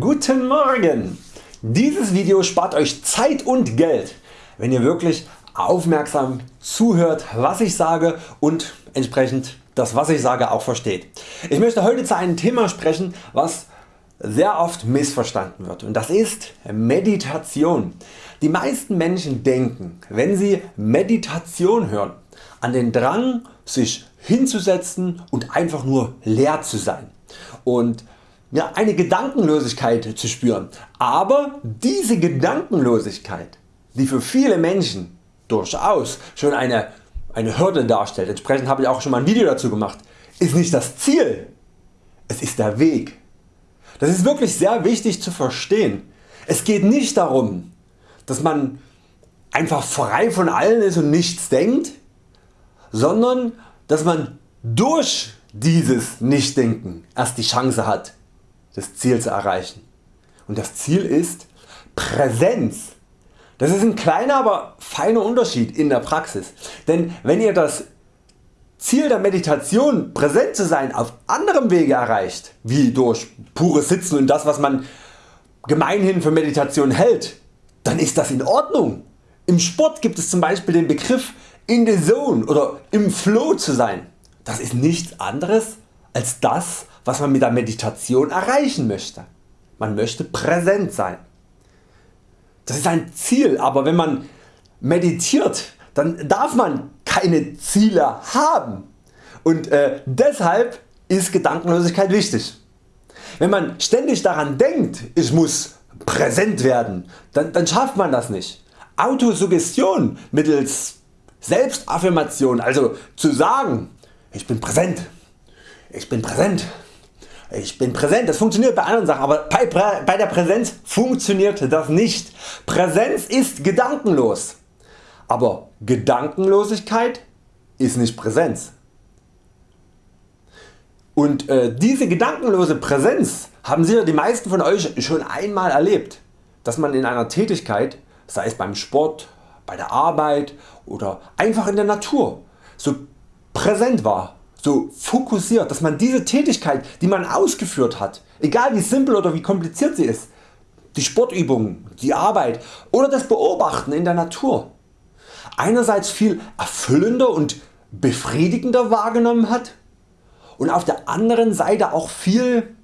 Guten Morgen! Dieses Video spart Euch Zeit und Geld, wenn ihr wirklich aufmerksam zuhört was ich sage und entsprechend das was ich sage auch versteht. Ich möchte heute zu einem Thema sprechen was sehr oft missverstanden wird und das ist Meditation. Die meisten Menschen denken wenn sie Meditation hören an den Drang sich hinzusetzen und einfach nur leer zu sein und ja, eine Gedankenlosigkeit zu spüren. Aber diese Gedankenlosigkeit die für viele Menschen durchaus schon eine, eine Hürde darstellt, entsprechend habe ich auch schon mal ein Video dazu gemacht, ist nicht das Ziel, es ist der Weg. Das ist wirklich sehr wichtig zu verstehen. Es geht nicht darum dass man einfach frei von allen ist und nichts denkt, sondern dass man durch dieses Nichtdenken erst die Chance hat das Ziel zu erreichen. Und das Ziel ist Präsenz. Das ist ein kleiner, aber feiner Unterschied in der Praxis. Denn wenn ihr das Ziel der Meditation präsent zu sein auf anderem Wege erreicht, wie durch pures Sitzen und das was man gemeinhin für Meditation hält, dann ist das in Ordnung. Im Sport gibt es zum Beispiel den Begriff in the zone oder im Flow zu sein. Das ist nichts anderes als das was man mit der Meditation erreichen möchte. Man möchte präsent sein. Das ist ein Ziel, aber wenn man meditiert, dann darf man keine Ziele haben und äh, deshalb ist Gedankenlosigkeit wichtig. Wenn man ständig daran denkt, ich muss präsent werden, dann, dann schafft man das nicht. Autosuggestion mittels Selbstaffirmation, also zu sagen, ich bin präsent, ich bin präsent, ich bin präsent, das funktioniert bei anderen Sachen, aber bei, bei der Präsenz funktioniert das nicht. Präsenz ist gedankenlos, aber Gedankenlosigkeit ist nicht Präsenz. Und äh, diese gedankenlose Präsenz haben sicher die meisten von Euch schon einmal erlebt, dass man in einer Tätigkeit, sei es beim Sport, bei der Arbeit oder einfach in der Natur, so präsent war so fokussiert, dass man diese Tätigkeit die man ausgeführt hat, egal wie simpel oder wie kompliziert sie ist, die Sportübungen, die Arbeit oder das Beobachten in der Natur, einerseits viel erfüllender und befriedigender wahrgenommen hat und auf der anderen Seite auch viel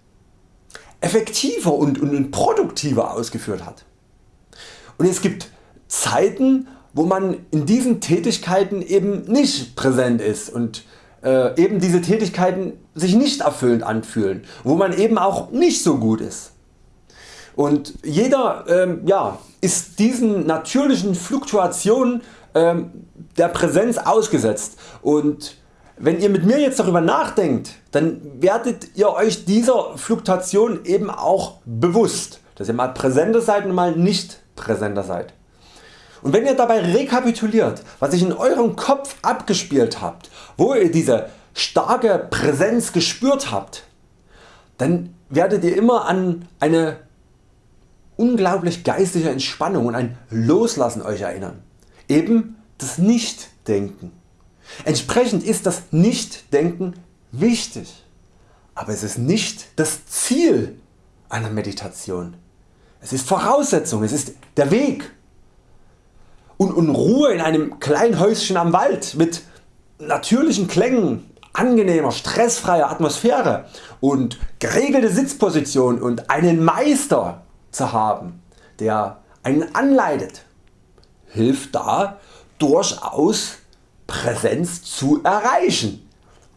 effektiver und, und produktiver ausgeführt hat. Und es gibt Zeiten wo man in diesen Tätigkeiten eben nicht präsent ist und äh, eben diese Tätigkeiten sich nicht erfüllend anfühlen, wo man eben auch nicht so gut ist. Und jeder ähm, ja, ist diesen natürlichen Fluktuationen ähm, der Präsenz ausgesetzt und wenn ihr mit mir jetzt darüber nachdenkt, dann werdet ihr Euch dieser Fluktuation eben auch bewusst, dass ihr mal präsenter seid und mal nicht präsenter seid. Und wenn ihr dabei rekapituliert was sich in Eurem Kopf abgespielt habt, wo ihr diese starke Präsenz gespürt habt, dann werdet ihr immer an eine unglaublich geistige Entspannung und ein Loslassen Euch erinnern. Eben das Nichtdenken. Entsprechend ist das Nichtdenken wichtig, aber es ist nicht das Ziel einer Meditation. Es ist Voraussetzung, es ist der Weg und, und Ruhe in einem kleinen Häuschen am Wald mit natürlichen Klängen, angenehmer, stressfreier Atmosphäre und geregelte Sitzposition und einen Meister zu haben, der einen anleitet, hilft da durchaus Präsenz zu erreichen.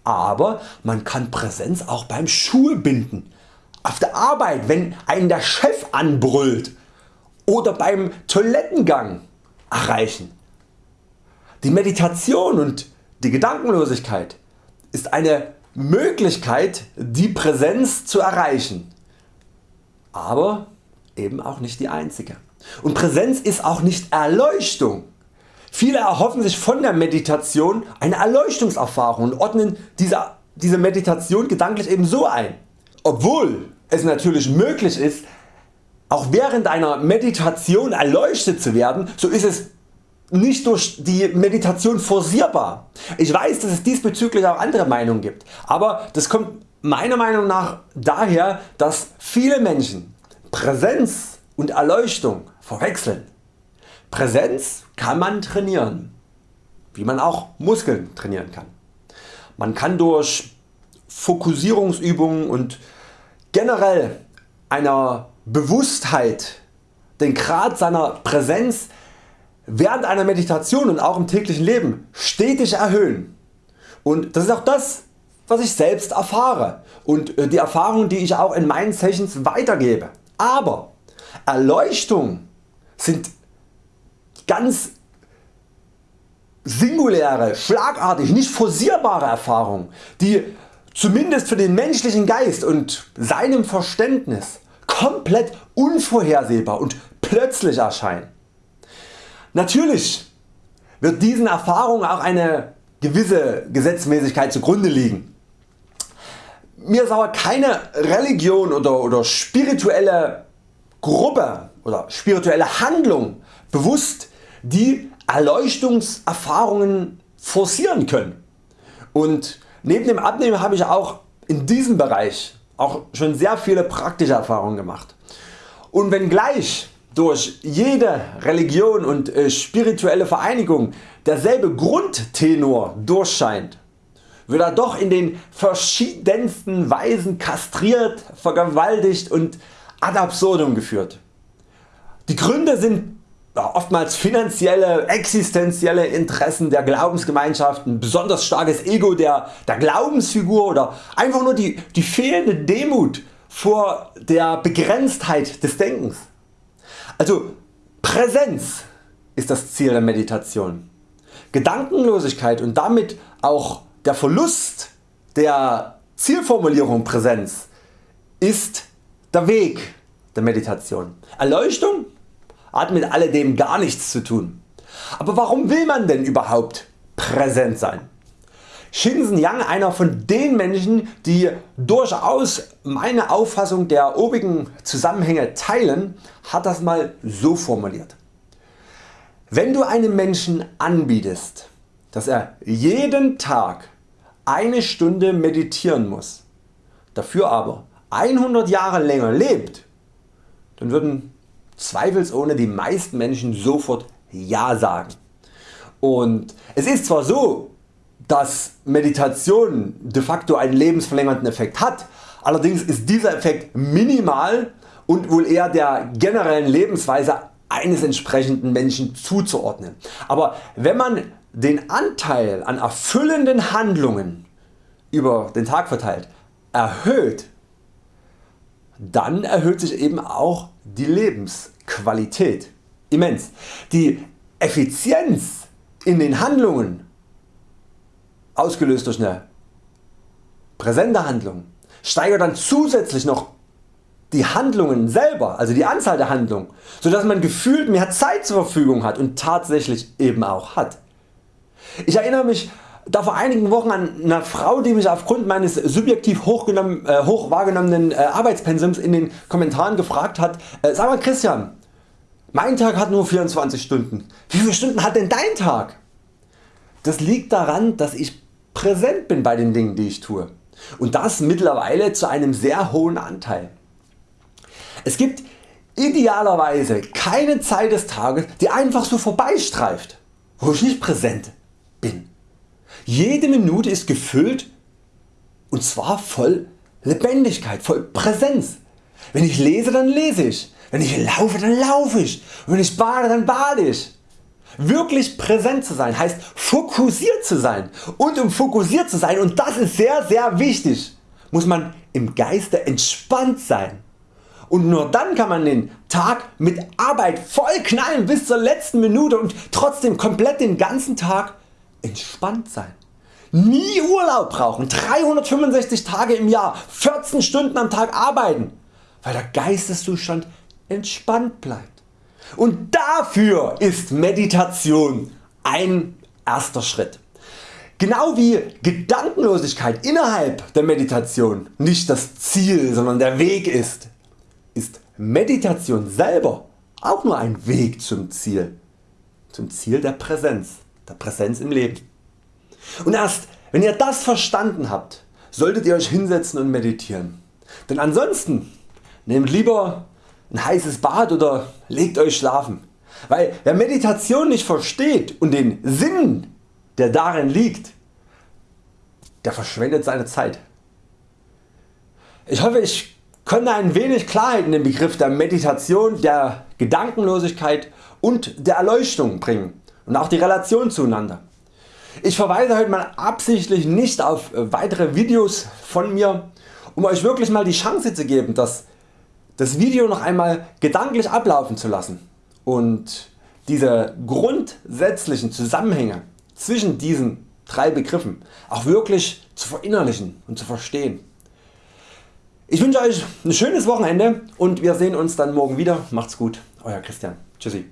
Aber man kann Präsenz auch beim Schuhebinden, auf der Arbeit wenn einen der Chef anbrüllt oder beim Toilettengang erreichen. Die Meditation und die Gedankenlosigkeit ist eine Möglichkeit die Präsenz zu erreichen, aber eben auch nicht die einzige. Und Präsenz ist auch nicht Erleuchtung. Viele erhoffen sich von der Meditation eine Erleuchtungserfahrung und ordnen diese, diese Meditation gedanklich eben so ein. Obwohl es natürlich möglich ist auch während einer Meditation erleuchtet zu werden, so ist es nicht durch die Meditation forcierbar. Ich weiß dass es diesbezüglich auch andere Meinungen gibt, aber das kommt meiner Meinung nach daher dass viele Menschen Präsenz und Erleuchtung verwechseln. Präsenz kann man trainieren, wie man auch Muskeln trainieren kann. Man kann durch Fokussierungsübungen und generell einer Bewusstheit den Grad seiner Präsenz während einer Meditation und auch im täglichen Leben stetig erhöhen. Und das ist auch das was ich selbst erfahre und äh, die Erfahrungen die ich auch in meinen Sessions weitergebe. Aber Erleuchtung sind ganz singuläre, schlagartig, nicht forcierbare Erfahrungen, die zumindest für den menschlichen Geist und seinem Verständnis komplett unvorhersehbar und plötzlich erscheinen. Natürlich wird diesen Erfahrungen auch eine gewisse Gesetzmäßigkeit zugrunde liegen. Mir ist aber keine Religion oder, oder spirituelle Gruppe oder spirituelle Handlung bewusst, die Erleuchtungserfahrungen forcieren können. Und neben dem Abnehmen habe ich auch in diesem Bereich auch schon sehr viele praktische Erfahrungen gemacht. Und wenngleich durch jede Religion und äh, spirituelle Vereinigung derselbe Grundtenor durchscheint, wird er doch in den verschiedensten Weisen kastriert, vergewaltigt und ad absurdum geführt. Die Gründe sind oftmals finanzielle, existenzielle Interessen der Glaubensgemeinschaften, besonders starkes Ego der, der Glaubensfigur oder einfach nur die, die fehlende Demut vor der Begrenztheit des Denkens. Also Präsenz ist das Ziel der Meditation. Gedankenlosigkeit und damit auch der Verlust der Zielformulierung Präsenz ist der Weg der Meditation. Erleuchtung hat mit alledem gar nichts zu tun. Aber warum will man denn überhaupt präsent sein? Shinzen Yang, einer von den Menschen die durchaus meine Auffassung der obigen Zusammenhänge teilen, hat das mal so formuliert. Wenn du einem Menschen anbietest, dass er jeden Tag eine Stunde meditieren muss, dafür aber 100 Jahre länger lebt, dann würden zweifelsohne die meisten Menschen sofort Ja sagen. Und es ist zwar so, dass Meditation de facto einen lebensverlängernden Effekt hat, allerdings ist dieser Effekt minimal und wohl eher der generellen Lebensweise eines entsprechenden Menschen zuzuordnen. Aber wenn man den Anteil an erfüllenden Handlungen über den Tag verteilt erhöht, dann erhöht sich eben auch die Lebensqualität immens. Die Effizienz in den Handlungen ausgelöst durch eine präsente Handlung steigert dann zusätzlich noch die Handlungen selber, also die Anzahl der Handlungen, so dass man gefühlt mehr Zeit zur Verfügung hat und tatsächlich eben auch hat. Ich erinnere mich da vor einigen Wochen an eine Frau die mich aufgrund meines subjektiv hochgenommen, äh, hoch wahrgenommenen äh, Arbeitspensums in den Kommentaren gefragt hat, äh, sag mal Christian, mein Tag hat nur 24 Stunden, wie viele Stunden hat denn dein Tag? Das liegt daran dass ich präsent bin bei den Dingen die ich tue und das mittlerweile zu einem sehr hohen Anteil. Es gibt idealerweise keine Zeit des Tages die einfach so vorbeistreift, wo ich nicht präsent. Jede Minute ist gefüllt und zwar voll Lebendigkeit, voll Präsenz. Wenn ich lese dann lese ich, wenn ich laufe dann laufe ich und wenn ich bade dann bade ich. Wirklich präsent zu sein heißt fokussiert zu sein und um fokussiert zu sein und das ist sehr sehr wichtig muss man im Geiste entspannt sein und nur dann kann man den Tag mit Arbeit voll knallen bis zur letzten Minute und trotzdem komplett den ganzen Tag entspannt sein. Nie Urlaub brauchen, 365 Tage im Jahr, 14 Stunden am Tag arbeiten, weil der Geisteszustand entspannt bleibt. Und dafür ist Meditation ein erster Schritt. Genau wie Gedankenlosigkeit innerhalb der Meditation nicht das Ziel, sondern der Weg ist, ist Meditation selber auch nur ein Weg zum Ziel, zum Ziel der Präsenz, der Präsenz im Leben. Und erst wenn ihr das verstanden habt, solltet ihr Euch hinsetzen und meditieren. Denn ansonsten nehmt lieber ein heißes Bad oder legt Euch schlafen. Weil wer Meditation nicht versteht und den Sinn der darin liegt, der verschwendet seine Zeit. Ich hoffe ich konnte ein wenig Klarheit in den Begriff der Meditation, der Gedankenlosigkeit und der Erleuchtung bringen und auch die Relation zueinander. Ich verweise heute mal absichtlich nicht auf weitere Videos von mir, um Euch wirklich mal die Chance zu geben das, das Video noch einmal gedanklich ablaufen zu lassen und diese grundsätzlichen Zusammenhänge zwischen diesen drei Begriffen auch wirklich zu verinnerlichen und zu verstehen. Ich wünsche Euch ein schönes Wochenende und wir sehen uns dann morgen wieder. Macht's gut, Euer Christian. Tschüssi.